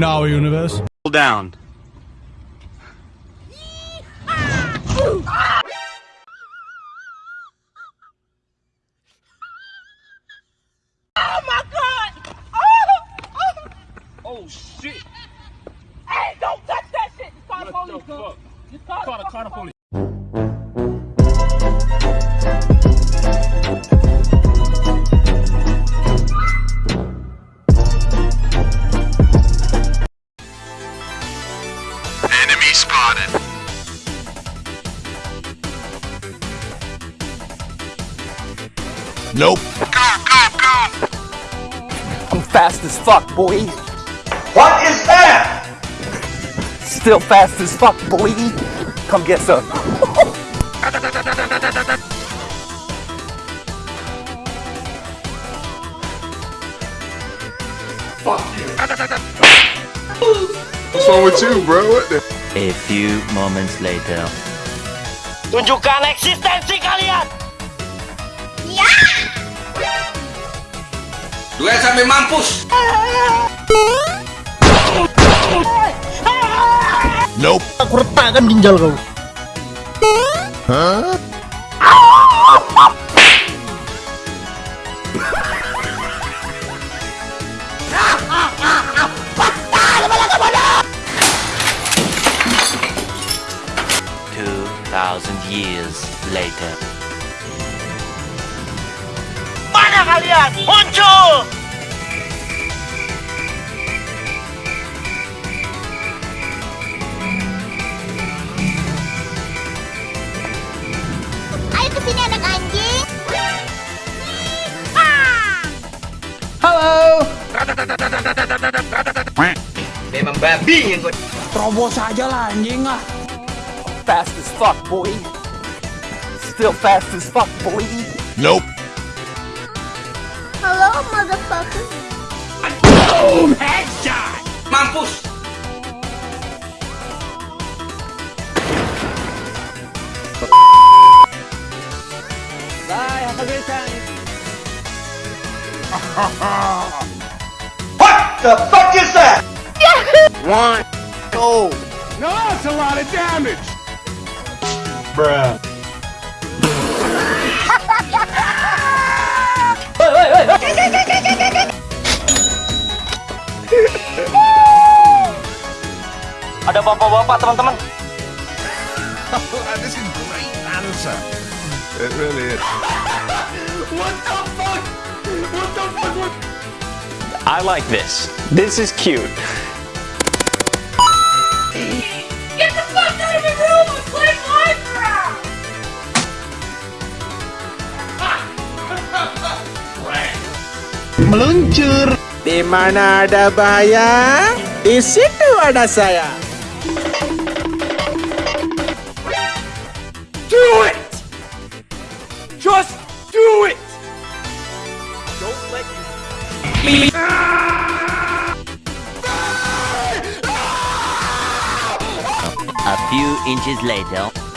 in our universe. Down. Oh shit! Hey, don't touch that shit! Just call the police, the fuck? call the police. Nope. Go, go, go! I'm fast as fuck, boy. What is that? Still fast as fuck, boy. Come get some. fuck you. What's wrong with you, bro? What the? A few moments later. Tunjukkan eksistensi kalian! Duel sampai mampus. Nope. Aku retakkan ginjal kau. Hah? Two thousand years later. kalian muncul! Ayo ke sini anak anjing. Halo. Memang babi yang gue. Terobos aja lah anjing ah. Fast as fuck boy. Still fast as fuck boy. Nope. Oh, motherfucker. Boom! Headshot! Mampus! Bye, have a great time. what the fuck is that? One. go. No, that's a lot of damage. Bruh. Ada bapak-bapak teman-teman. This is great answer. It really is. What the fuck? What the fuck? I like this. This is cute. meluncur. Di mana ada bahaya, di situ ada saya. Do it! Just do it! Don't let you... Please. A few inches later...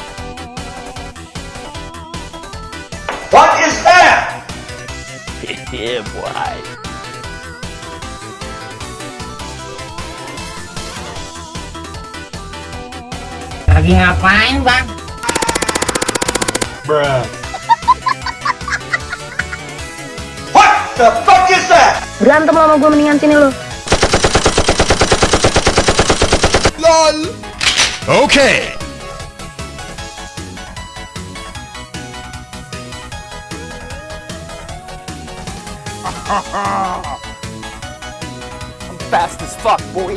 Yeah, boy. Lagi ngapain bang? Bruh What the fuck is that? Berantem sama gue mendingan sini lo LOL Oke okay. I'm fast as fuck, boy.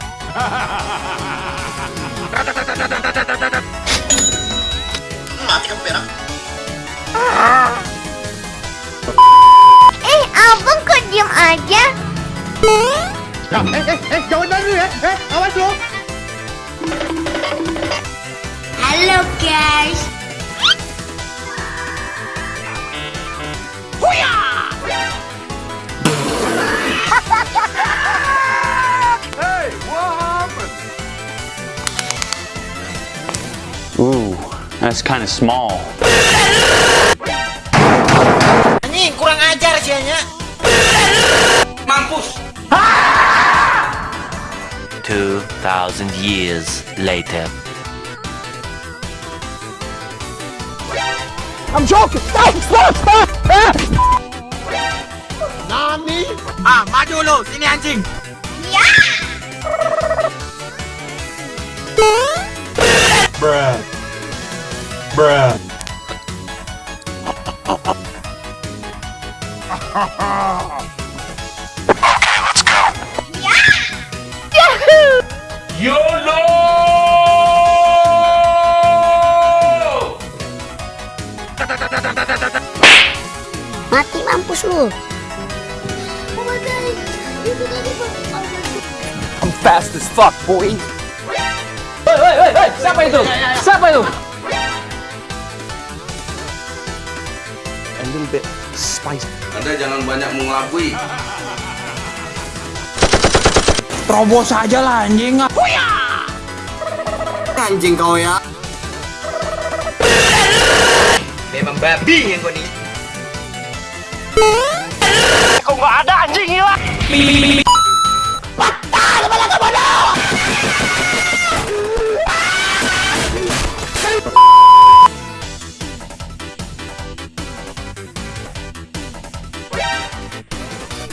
Eh, abang kau diam aja. eh, eh, eh, jangan lari ya. Eh, eh, awas lo. guys. Huya! that's kind of small. Anjing, kurang ajar sianya. Mampus. 2000 years later. I'm joking. Stop, stop, stop. Nani? Ah, maju sini anjing. mampus lu. I'm fast as fuck, boy. Woi, woi, woi, woi, siapa itu? Ya, ya, ya. Siapa itu? A little bit spicy. Anda jangan banyak mengelabui. Terobos aja lah anjing. Huya! Anjing kau ya. Memang babi yang kau nih kok nggak ada anjing gila. kepala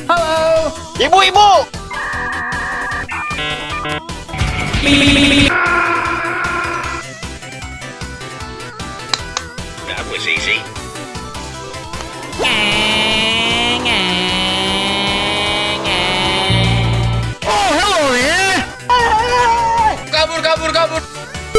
Halo, ibu-ibu.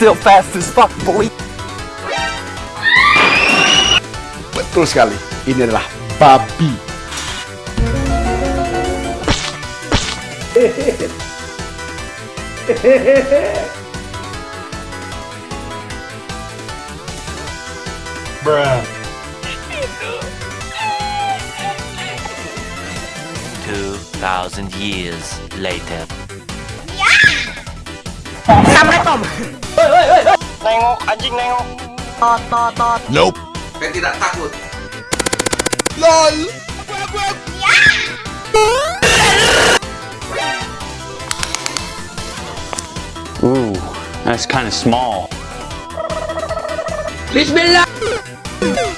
still fast as fuck, boy. Betul sekali. Ini adalah babi. Bruh. Two thousand years later. Yeah! Tom. Nengok, anjing nengok. Tot, tot, tot. Nope. Ben tidak takut. LOL. Aku, aku, aku. Ooh, that's kind of small. Bismillah.